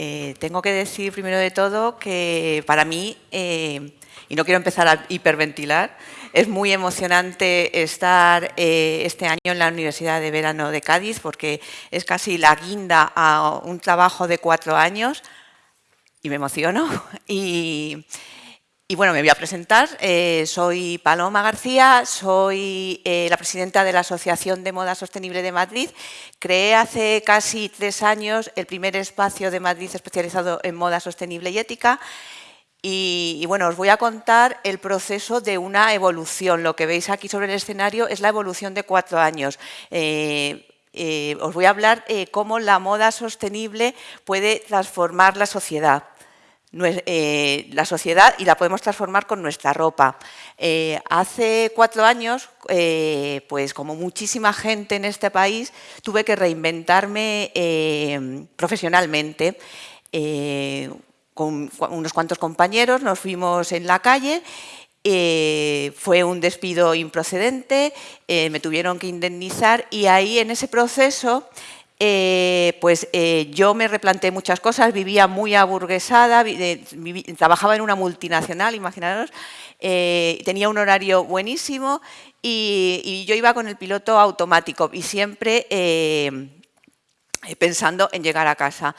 Eh, tengo que decir primero de todo que para mí, eh, y no quiero empezar a hiperventilar, es muy emocionante estar eh, este año en la Universidad de Verano de Cádiz porque es casi la guinda a un trabajo de cuatro años y me emociono. Y, y bueno, me voy a presentar. Eh, soy Paloma García, soy eh, la presidenta de la Asociación de Moda Sostenible de Madrid. Creé hace casi tres años el primer espacio de Madrid especializado en moda sostenible y ética. Y, bueno, os voy a contar el proceso de una evolución. Lo que veis aquí sobre el escenario es la evolución de cuatro años. Eh, os voy a hablar cómo la moda sostenible puede transformar la sociedad. Eh, la sociedad y la podemos transformar con nuestra ropa. Eh, hace cuatro años, eh, pues como muchísima gente en este país, tuve que reinventarme profesionalmente. con unos cuantos compañeros nos fuimos en la calle fue un despido improcedente, me tuvieron que indemnizar y ahí en ese proceso eh, pues eh, yo me replanteé muchas cosas, vivía muy aburguesada, trabajaba en una multinacional, imaginaros, eh, tenía un horario buenísimo y, yo iba con el piloto automático y siempre pensando en llegar a casa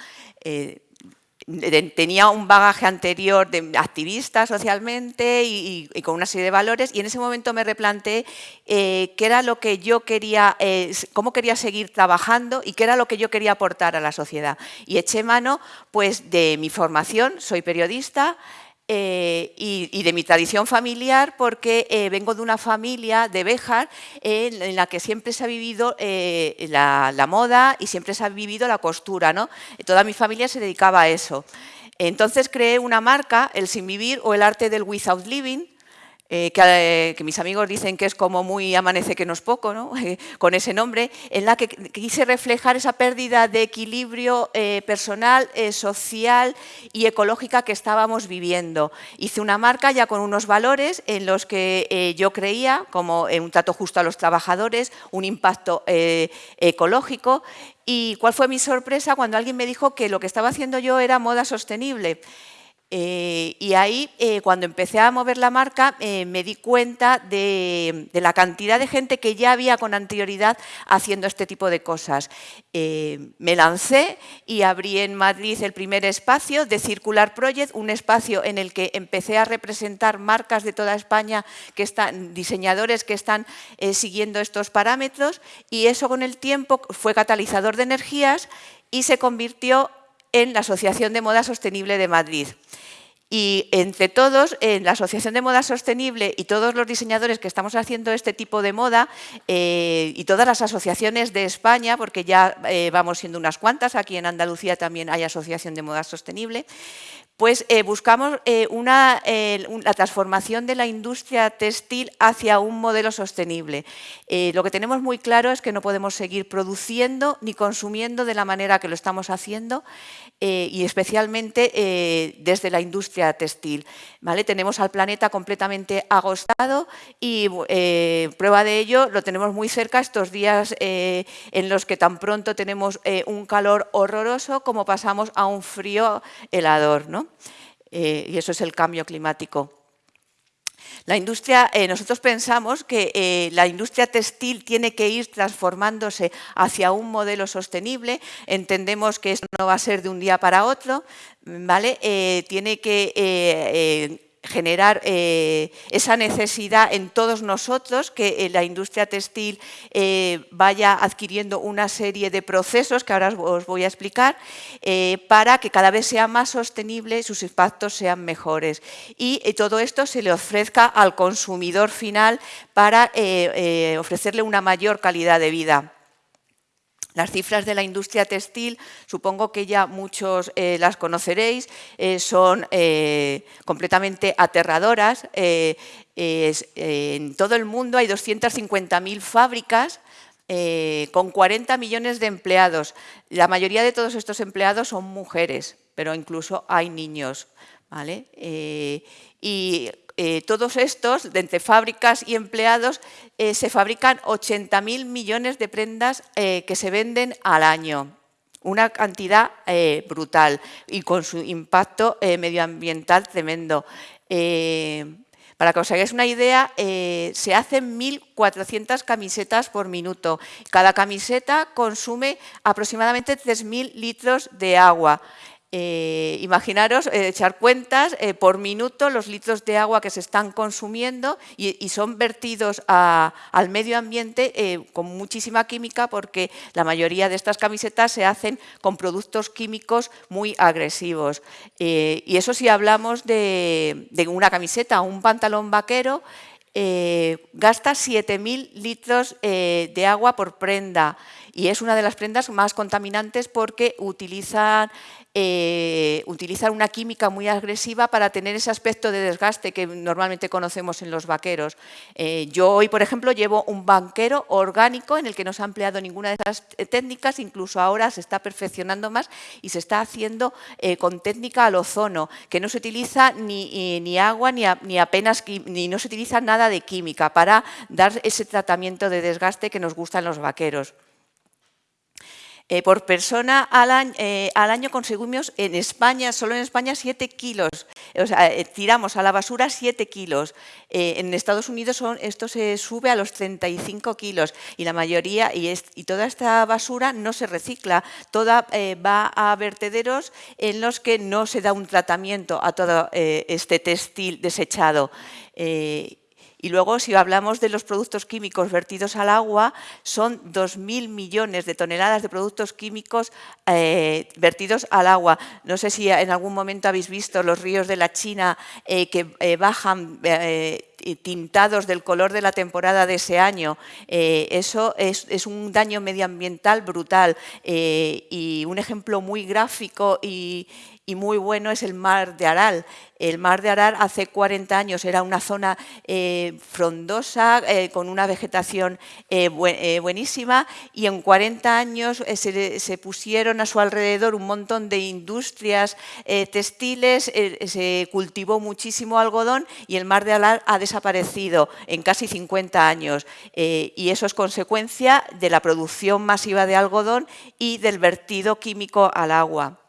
tenía un bagaje anterior de activista socialmente y, con una serie de valores y en ese momento me replanteé eh, qué era lo que yo quería, eh, cómo quería seguir trabajando y qué era lo que yo quería aportar a la sociedad. Y eché mano pues, de mi formación, soy periodista, eh, y, de mi tradición familiar porque eh, vengo de una familia de Béjar en la que siempre se ha vivido eh, la, moda y siempre se ha vivido la costura. ¿no? Toda mi familia se dedicaba a eso. Entonces creé una marca, el Sin Vivir o el Arte del Without Living, eh, eh, que, mis amigos dicen que es como muy amanece que no es poco, ¿no? con ese nombre, en la que quise reflejar esa pérdida de equilibrio eh, personal, social y ecológica que estábamos viviendo. Hice una marca ya con unos valores en los que yo creía, como un trato justo a los trabajadores, un impacto ecológico, y cuál fue mi sorpresa cuando alguien me dijo que lo que estaba haciendo yo era moda sostenible. Eh, y ahí, eh, cuando empecé a mover la marca, eh, me di cuenta de, la cantidad de gente que ya había con anterioridad haciendo este tipo de cosas. me lancé y abrí en Madrid el primer espacio de Circular Project, un espacio en el que empecé a representar marcas de toda España, que están, diseñadores que están siguiendo estos parámetros, y eso con el tiempo fue catalizador de energías y se convirtió en la Asociación de Moda Sostenible de Madrid. Y entre todos, en la Asociación de Moda Sostenible y todos los diseñadores que estamos haciendo este tipo de moda eh, y todas las asociaciones de España, porque ya eh, vamos siendo unas cuantas, aquí en Andalucía también hay Asociación de Moda Sostenible, pues eh, buscamos eh, una, la transformación de la industria textil hacia un modelo sostenible. Eh, lo que tenemos muy claro es que no podemos seguir produciendo ni consumiendo de la manera que lo estamos haciendo y especialmente desde la industria textil. Tenemos al planeta completamente agostado y prueba de ello lo tenemos muy cerca estos días en los que tan pronto tenemos un calor horroroso como pasamos a un frío helador. ¿no? Eh, y eso es el cambio climático. La industria, eh, nosotros pensamos que eh, la industria textil tiene que ir transformándose hacia un modelo sostenible. Entendemos que eso no va a ser de un día para otro, ¿vale? tiene que generar eh, esa necesidad en todos nosotros, que eh, la industria textil eh, vaya adquiriendo una serie de procesos que ahora os voy a explicar, para que cada vez sea más sostenible y sus impactos sean mejores. Y todo esto se le ofrezca al consumidor final para ofrecerle una mayor calidad de vida. Las cifras de la industria textil, supongo que ya muchos eh, las conoceréis, eh, son eh, completamente aterradoras. en todo el mundo hay 250.000 fábricas con 40 millones de empleados. La mayoría de todos estos empleados son mujeres, pero incluso hay niños. ¿vale? Eh, todos estos, de entre fábricas y empleados, eh, se fabrican 80.000 millones de prendas eh, que se venden al año. una cantidad brutal y con su impacto medioambiental tremendo. Para que os hagáis una idea, se hacen 1.400 camisetas por minuto. Cada camiseta consume aproximadamente 3.000 litros de agua. Eh, imaginaros eh, echar cuentas eh, por minuto los litros de agua que se están consumiendo y, son vertidos al medio ambiente con muchísima química porque la mayoría de estas camisetas se hacen con productos químicos muy agresivos. y eso si hablamos de, de una camiseta o un pantalón vaquero, gasta 7.000 litros de agua por prenda y es una de las prendas más contaminantes porque utilizan eh, una química muy agresiva para tener ese aspecto de desgaste que normalmente conocemos en los vaqueros. Eh, yo hoy, por ejemplo, llevo un banquero orgánico en el que no se ha empleado ninguna de esas técnicas, incluso ahora se está perfeccionando más y se está haciendo eh, con técnica al ozono, que no se utiliza ni, ni agua ni, ni apenas ni no se utiliza nada de química para dar ese tratamiento de desgaste que nos gustan los vaqueros. Eh, por persona al año, eh, año, conseguimos en España, solo en España, 7 kilos. O sea, eh, tiramos a la basura 7 kilos. en Estados Unidos esto se sube a los 35 kilos y la mayoría, y toda esta basura no se recicla, toda va a vertederos en los que no se da un tratamiento a todo este textil desechado. Y luego, si hablamos de los productos químicos vertidos al agua, son 2.000 millones de toneladas de productos químicos eh, vertidos al agua. No sé si en algún momento habéis visto los ríos de la China eh, que eh, bajan tintados del color de la temporada de ese año. eso es, un daño medioambiental brutal y un ejemplo muy gráfico y, y muy bueno es el mar de Aral. El mar de Aral hace 40 años era una zona eh, frondosa, eh, con una vegetación eh, buenísima y en 40 años se, pusieron a su alrededor un montón de industrias textiles, se cultivó muchísimo algodón y el mar de Aral ha desaparecido en casi 50 años y eso es consecuencia de la producción masiva de algodón y del vertido químico al agua.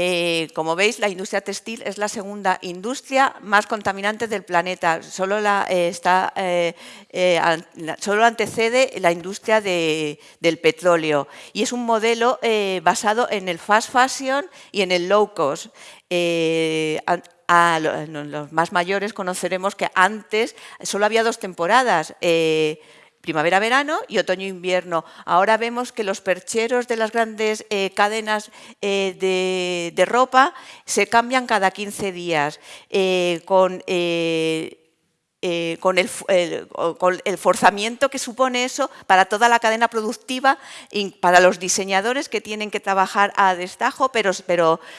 Eh, como veis, la industria textil es la segunda industria más contaminante del planeta. Solo, la, eh, está, eh, solo antecede la industria del petróleo. Y es un modelo basado en el fast fashion y en el low cost. A, los más mayores conoceremos que antes solo había dos temporadas primavera-verano y otoño-invierno. Ahora vemos que los percheros de las grandes eh, cadenas eh, de, ropa se cambian cada 15 días, eh, con eh, con, el, forzamiento que supone eso para toda la cadena productiva y para los diseñadores que tienen que trabajar a destajo, pero,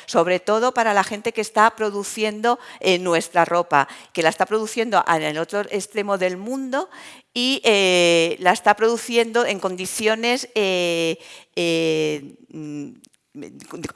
sobre todo para la gente que está produciendo eh, nuestra ropa, que la está produciendo en el otro extremo del mundo y eh, la está produciendo en condiciones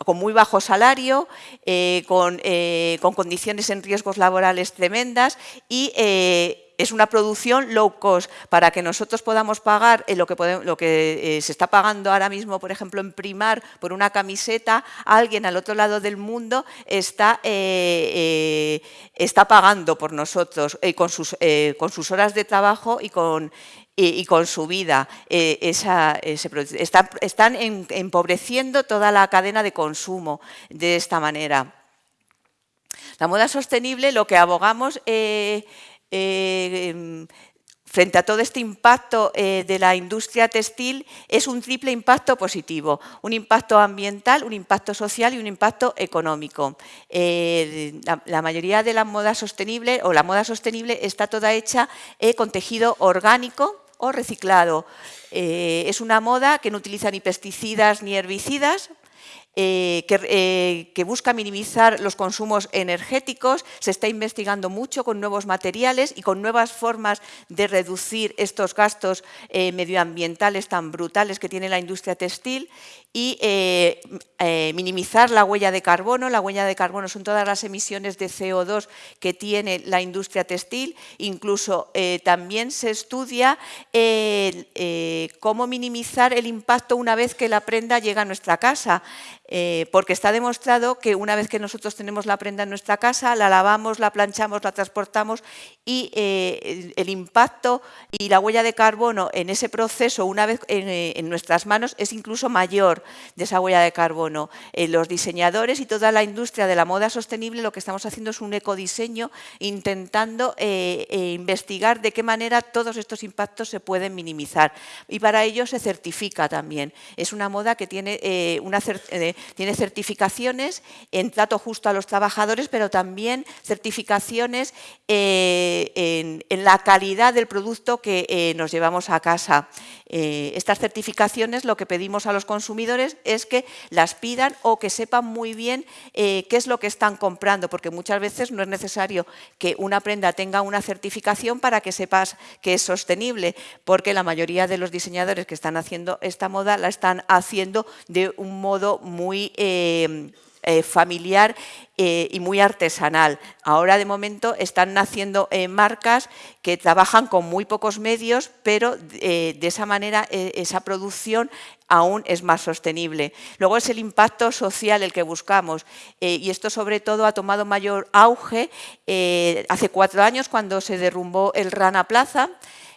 con muy bajo salario, eh, eh, con, condiciones en riesgos laborales tremendas y eh, es una producción low cost. Para que nosotros podamos pagar lo que, lo que se está pagando ahora mismo, por ejemplo, en primar por una camiseta, alguien al otro lado del mundo está, está pagando por nosotros con, sus, con sus horas de trabajo y con, y, con su vida. Eh, esa, están empobreciendo toda la cadena de consumo de esta manera. La moda sostenible, lo que abogamos eh, eh, em, frente a todo este impacto de la industria textil es un triple impacto positivo, un impacto ambiental, un impacto social y un impacto económico. la, mayoría de la moda sostenible o la moda sostenible está toda hecha con tejido orgánico, o reciclado. Eh, es una moda que no utiliza ni pesticidas ni herbicidas eh, eh, que, busca minimizar los consumos energéticos, se está investigando mucho con nuevos materiales y con nuevas formas de reducir estos gastos eh, medioambientales tan brutales que tiene la industria textil y minimizar la huella de carbono. La huella de carbono son todas las emisiones de CO2 que tiene la industria textil. Incluso también se estudia cómo minimizar el impacto una vez que la prenda llega a nuestra casa. Eh, porque está demostrado que una vez que nosotros tenemos la prenda en nuestra casa, la lavamos, la planchamos, la transportamos y eh, el, impacto y la huella de carbono en ese proceso, una vez eh, en, nuestras manos, es incluso mayor de esa huella de carbono. los diseñadores y toda la industria de la moda sostenible lo que estamos haciendo es un ecodiseño intentando investigar de qué manera todos estos impactos se pueden minimizar. Y para ello se certifica también. Es una moda que tiene una tiene certificaciones en trato justo a los trabajadores, pero también certificaciones eh, en, la calidad del producto que eh, nos llevamos a casa. Eh, estas certificaciones lo que pedimos a los consumidores es que las pidan o que sepan muy bien qué es lo que están comprando, porque muchas veces no es necesario que una prenda tenga una certificación para que sepas que es sostenible, porque la mayoría de los diseñadores que están haciendo esta moda la están haciendo de un modo muy eh, eh, familiar eh, y muy artesanal. Ahora de momento están naciendo marcas que trabajan con muy pocos medios, pero de esa manera esa producción aún es más sostenible. Luego es el impacto social el que buscamos y esto sobre todo ha tomado mayor auge hace cuatro años cuando se derrumbó el Rana Plaza,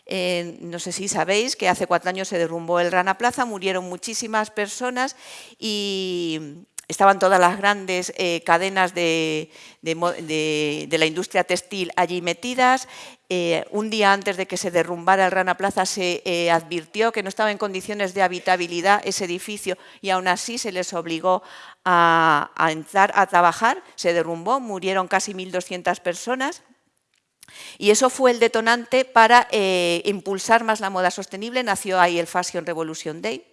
eh, no sé si sabéis que hace cuatro años se derrumbó el Rana Plaza, murieron muchísimas personas y estaban todas las grandes eh, cadenas de, la industria textil allí metidas. Eh, un día antes de que se derrumbara el Rana Plaza se advirtió que no estaba en condiciones de habitabilidad ese edificio y aún así se les obligó a, a entrar a trabajar. Se derrumbó, murieron casi 1.200 personas. Y eso fue el detonante para eh, impulsar más la moda sostenible, nació ahí el Fashion Revolution Day.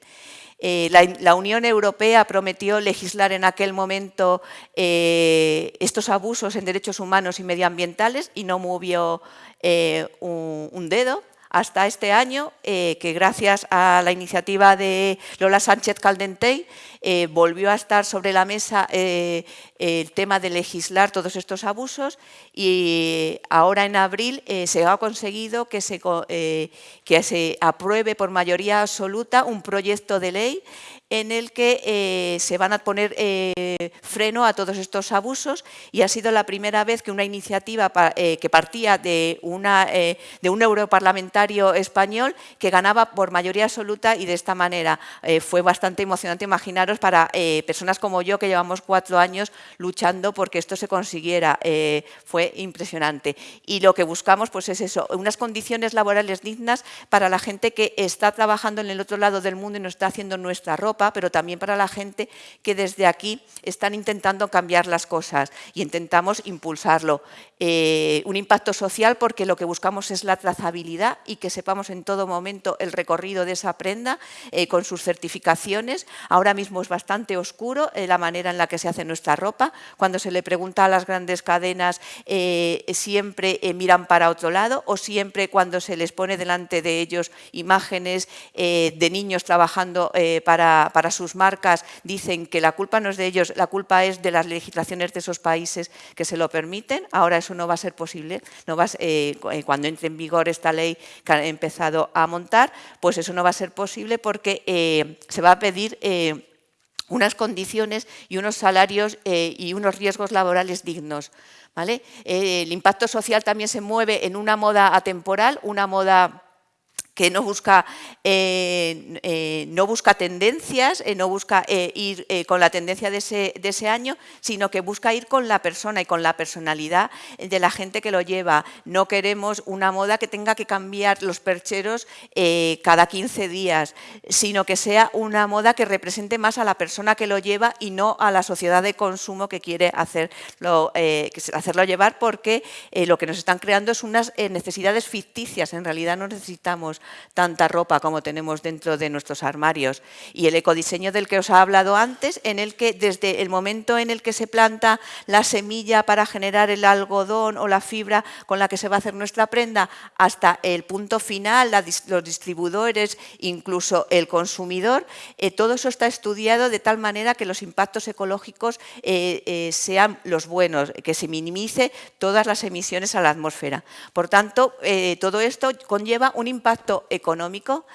Eh, la, Unión Europea prometió legislar en aquel momento eh, estos abusos en derechos humanos y medioambientales y no movió un, dedo hasta este año, que gracias a la iniciativa de Lola Sánchez Caldentey, eh, volvió a estar sobre la mesa eh, el tema de legislar todos estos abusos y ahora en abril eh, se ha conseguido que se, que se apruebe por mayoría absoluta un proyecto de ley en el que eh, se van a poner eh, freno a todos estos abusos y ha sido la primera vez que una iniciativa eh, que partía de, de un europarlamentario español que ganaba por mayoría absoluta y de esta manera fue bastante emocionante imaginaros para personas como yo que llevamos cuatro años luchando porque esto se consiguiera, fue impresionante. Y lo que buscamos pues es eso, unas condiciones laborales dignas para la gente que está trabajando en el otro lado del mundo y nos está haciendo nuestra ropa pero también para la gente que desde aquí están intentando cambiar las cosas y intentamos impulsarlo. Eh, un impacto social porque lo que buscamos es la trazabilidad y que sepamos en todo momento el recorrido de esa prenda eh, con sus certificaciones. Ahora mismo es bastante oscuro eh, la manera en la que se hace nuestra ropa. Cuando se le pregunta a las grandes cadenas siempre miran para otro lado o siempre cuando se les pone delante de ellos imágenes de niños trabajando para, para sus marcas dicen que la culpa no es de ellos, la culpa es de las legislaciones de esos países que se lo permiten. Ahora eso no va a ser posible. No va, eh, eh, cuando entre en vigor esta ley que ha empezado a montar, pues eso no va a ser posible porque eh, se va a pedir unas condiciones y unos salarios y unos riesgos laborales dignos. ¿vale? el impacto social también se mueve en una moda atemporal, una moda que no busca, eh, eh, no busca tendencias, eh, no busca ir con la tendencia de ese, de ese, año, sino que busca ir con la persona y con la personalidad de la gente que lo lleva. No queremos una moda que tenga que cambiar los percheros cada 15 días, sino que sea una moda que represente más a la persona que lo lleva y no a la sociedad de consumo que quiere hacerlo, hacerlo llevar porque lo que nos están creando es unas necesidades ficticias, en realidad no necesitamos tanta ropa como tenemos dentro de nuestros armarios. Y el ecodiseño del que os ha hablado antes, en el que desde el momento en el que se planta la semilla para generar el algodón o la fibra con la que se va a hacer nuestra prenda, hasta el punto final, los distribuidores, incluso el consumidor, eh, todo eso está estudiado de tal manera que los impactos ecológicos eh, eh, sean los buenos, que se minimice todas las emisiones a la atmósfera. Por tanto, todo esto conlleva un impacto económico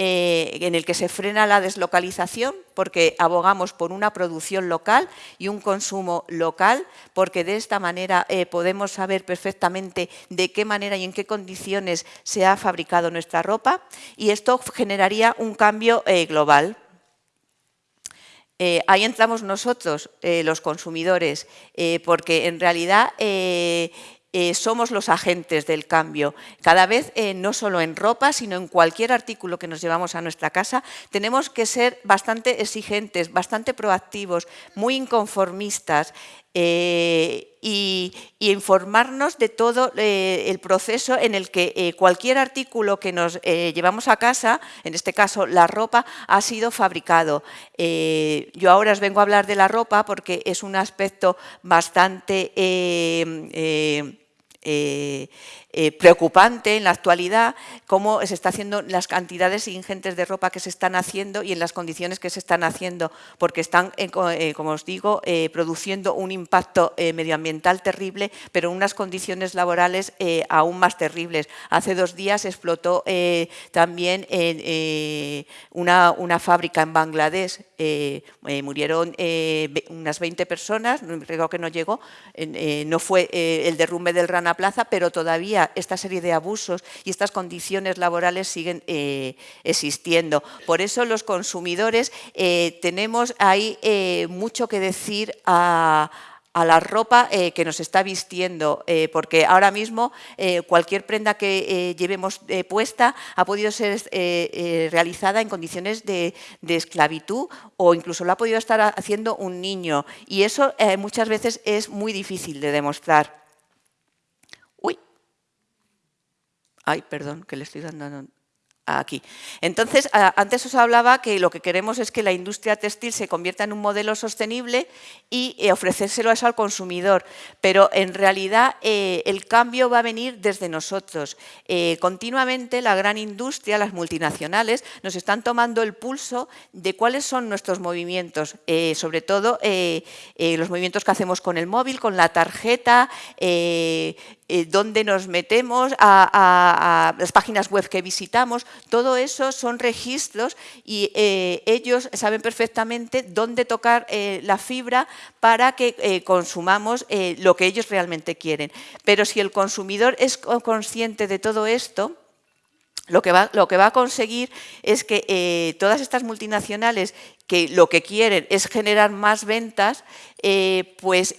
eh, en el que se frena la deslocalización porque abogamos por una producción local y un consumo local, porque de esta manera eh, podemos saber perfectamente de qué manera y en qué condiciones se ha fabricado nuestra ropa y esto generaría un cambio eh, global. ahí entramos nosotros, los consumidores, porque en realidad eh, somos los agentes del cambio. Cada vez, eh, no solo en ropa, sino en cualquier artículo que nos llevamos a nuestra casa, tenemos que ser bastante exigentes, bastante proactivos, muy inconformistas eh, y, informarnos de todo el proceso en el que cualquier artículo que nos llevamos a casa, en este caso la ropa, ha sido fabricado. yo ahora os vengo a hablar de la ropa porque es un aspecto bastante eh, eh, preocupante en la actualidad cómo se está haciendo las cantidades ingentes de ropa que se están haciendo y en las condiciones que se están haciendo, porque están, eh, como os digo, produciendo un impacto medioambiental terrible, pero unas condiciones laborales aún más terribles. Hace dos días explotó también una, una, fábrica en Bangladesh, murieron unas 20 personas, creo que no llegó, no fue el derrumbe del Rana Plaza, pero todavía esta serie de abusos y estas condiciones laborales siguen eh, existiendo. Por eso los consumidores eh, tenemos ahí eh, mucho que decir a, la ropa que nos está vistiendo, porque ahora mismo cualquier prenda que llevemos puesta ha podido ser realizada en condiciones de, de, esclavitud o incluso lo ha podido estar haciendo un niño y eso muchas veces es muy difícil de demostrar. Ay, perdón, que le estoy dando aquí. Entonces, antes os hablaba que lo que queremos es que la industria textil se convierta en un modelo sostenible y eh, ofrecérselo eso al consumidor, pero en realidad eh, el cambio va a venir desde nosotros. Eh, continuamente la gran industria, las multinacionales, nos están tomando el pulso de cuáles son nuestros movimientos, sobre todo los movimientos que hacemos con el móvil, con la tarjeta, eh, dónde nos metemos, a, las páginas web que visitamos, todo eso son registros y eh, ellos saben perfectamente dónde tocar eh, la fibra para que consumamos lo que ellos realmente quieren. Pero si el consumidor es consciente de todo esto, lo que va, a conseguir es que todas estas multinacionales que lo que quieren es generar más ventas, pues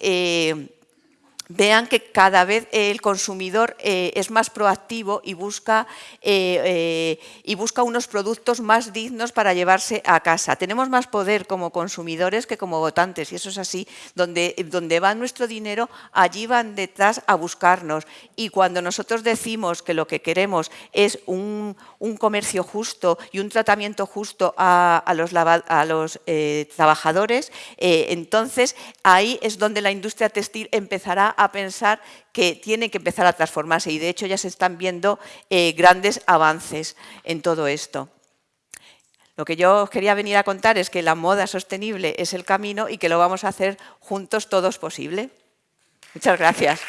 vean que cada vez el consumidor eh, es más proactivo y busca, eh, eh, y busca unos productos más dignos para llevarse a casa. Tenemos más poder como consumidores que como votantes y eso es así. Donde, donde va nuestro dinero, allí van detrás a buscarnos. Y cuando nosotros decimos que lo que queremos es un, comercio justo y un tratamiento justo a, los, a los trabajadores, entonces ahí es donde la industria textil empezará a pensar que tiene que empezar a transformarse y de hecho ya se están viendo eh, grandes avances en todo esto. Lo que yo quería venir a contar es que la moda sostenible es el camino y que lo vamos a hacer juntos todos posible. Muchas gracias.